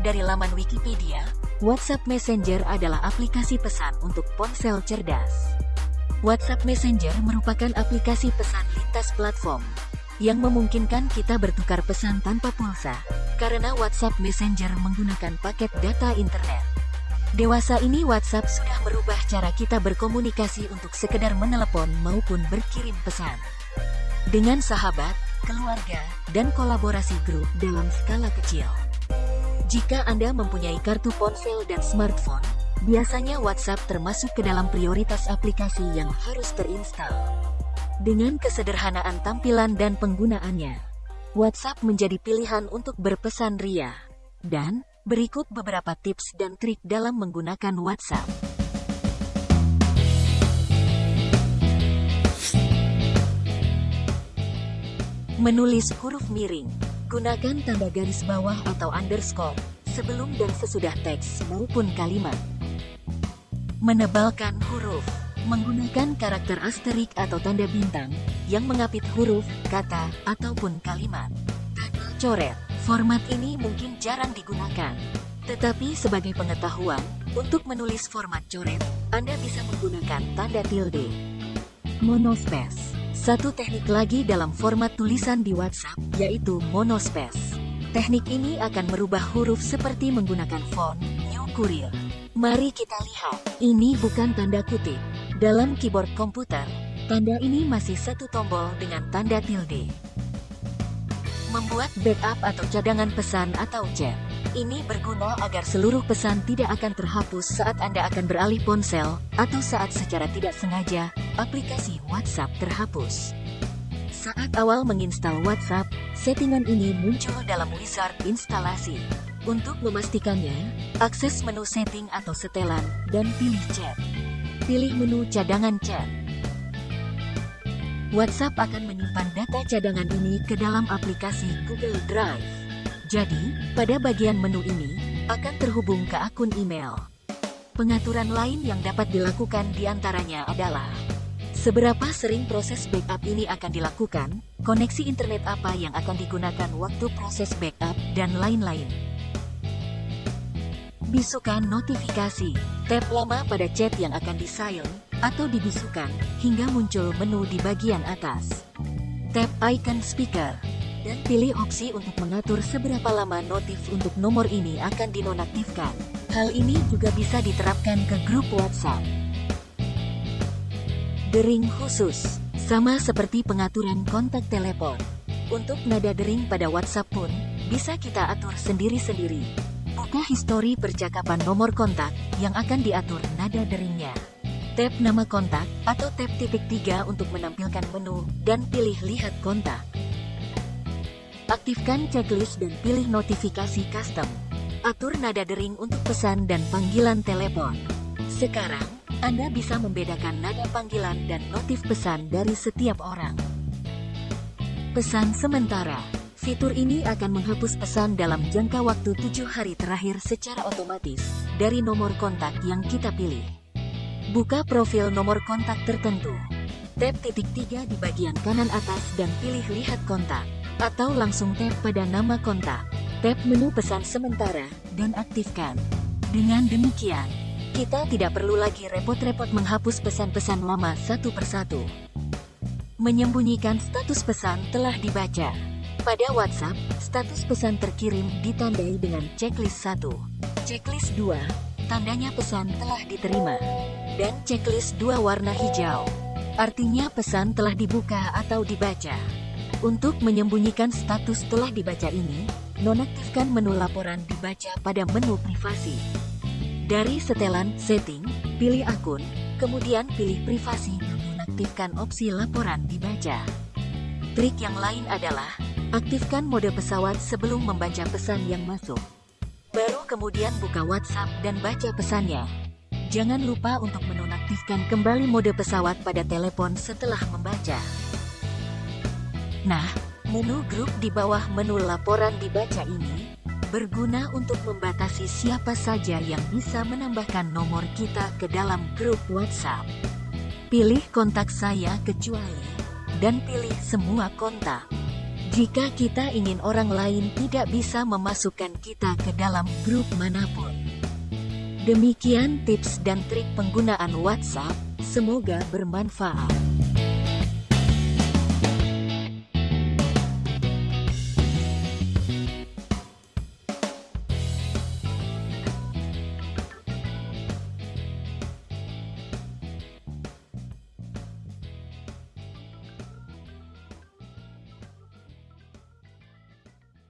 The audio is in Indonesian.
Dari laman Wikipedia, WhatsApp Messenger adalah aplikasi pesan untuk ponsel cerdas. WhatsApp Messenger merupakan aplikasi pesan lintas platform yang memungkinkan kita bertukar pesan tanpa pulsa, karena WhatsApp Messenger menggunakan paket data internet. Dewasa ini WhatsApp sudah merubah cara kita berkomunikasi untuk sekedar menelepon maupun berkirim pesan. Dengan sahabat, keluarga, dan kolaborasi grup dalam skala kecil. Jika Anda mempunyai kartu ponsel dan smartphone, biasanya WhatsApp termasuk ke dalam prioritas aplikasi yang harus terinstal. Dengan kesederhanaan tampilan dan penggunaannya, WhatsApp menjadi pilihan untuk berpesan ria. Dan, berikut beberapa tips dan trik dalam menggunakan WhatsApp. Menulis huruf miring Gunakan tanda garis bawah atau underscore sebelum dan sesudah teks maupun kalimat. Menebalkan huruf menggunakan karakter asterik atau tanda bintang yang mengapit huruf, kata, ataupun kalimat. Coret. Format ini mungkin jarang digunakan. Tetapi sebagai pengetahuan, untuk menulis format coret, Anda bisa menggunakan tanda tilde. Monospace. Satu teknik lagi dalam format tulisan di WhatsApp, yaitu monospace. Teknik ini akan merubah huruf seperti menggunakan font New Courier. Mari kita lihat. Ini bukan tanda kutip. Dalam keyboard komputer, tanda ini masih satu tombol dengan tanda tilde. Membuat backup atau cadangan pesan atau chat. Ini berguna agar seluruh pesan tidak akan terhapus saat Anda akan beralih ponsel, atau saat secara tidak sengaja, aplikasi WhatsApp terhapus. Saat awal menginstal WhatsApp, settingan ini muncul dalam wizard instalasi. Untuk memastikannya, akses menu setting atau setelan, dan pilih chat. Pilih menu cadangan chat. WhatsApp akan menyimpan data cadangan ini ke dalam aplikasi Google Drive. Jadi, pada bagian menu ini, akan terhubung ke akun email. Pengaturan lain yang dapat dilakukan di antaranya adalah Seberapa sering proses backup ini akan dilakukan, koneksi internet apa yang akan digunakan waktu proses backup, dan lain-lain. Bisukan notifikasi. Tap lama pada chat yang akan di-silent, atau dibisukan, hingga muncul menu di bagian atas. Tap icon speaker dan pilih opsi untuk mengatur seberapa lama notif untuk nomor ini akan dinonaktifkan. Hal ini juga bisa diterapkan ke grup WhatsApp. Dering khusus, sama seperti pengaturan kontak telepon. Untuk nada dering pada WhatsApp pun, bisa kita atur sendiri-sendiri. Buka histori percakapan nomor kontak yang akan diatur nada deringnya. Tap nama kontak atau tap titik tiga untuk menampilkan menu dan pilih lihat kontak. Aktifkan checklist dan pilih notifikasi custom. Atur nada dering untuk pesan dan panggilan telepon. Sekarang, Anda bisa membedakan nada panggilan dan notif pesan dari setiap orang. Pesan sementara. Fitur ini akan menghapus pesan dalam jangka waktu tujuh hari terakhir secara otomatis dari nomor kontak yang kita pilih. Buka profil nomor kontak tertentu. Tap titik tiga di bagian kanan atas dan pilih lihat kontak atau langsung tap pada nama kontak. Tap menu pesan sementara, dan aktifkan. Dengan demikian, kita tidak perlu lagi repot-repot menghapus pesan-pesan lama satu persatu. Menyembunyikan status pesan telah dibaca. Pada WhatsApp, status pesan terkirim ditandai dengan checklist 1. Checklist 2, tandanya pesan telah diterima. Dan checklist 2 warna hijau. Artinya pesan telah dibuka atau dibaca. Untuk menyembunyikan status telah dibaca ini, nonaktifkan menu laporan dibaca pada menu privasi. Dari setelan setting, pilih akun, kemudian pilih privasi dan nonaktifkan opsi laporan dibaca. Trik yang lain adalah, aktifkan mode pesawat sebelum membaca pesan yang masuk. Baru kemudian buka WhatsApp dan baca pesannya. Jangan lupa untuk menonaktifkan kembali mode pesawat pada telepon setelah membaca. Nah, menu grup di bawah menu laporan dibaca ini berguna untuk membatasi siapa saja yang bisa menambahkan nomor kita ke dalam grup WhatsApp. Pilih kontak saya kecuali dan pilih semua kontak. jika kita ingin orang lain tidak bisa memasukkan kita ke dalam grup mana pun. Demikian tips dan trik penggunaan WhatsApp, semoga bermanfaat.